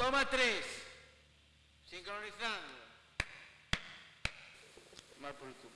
Toma tres. Sincronizando. Mal por el tubo.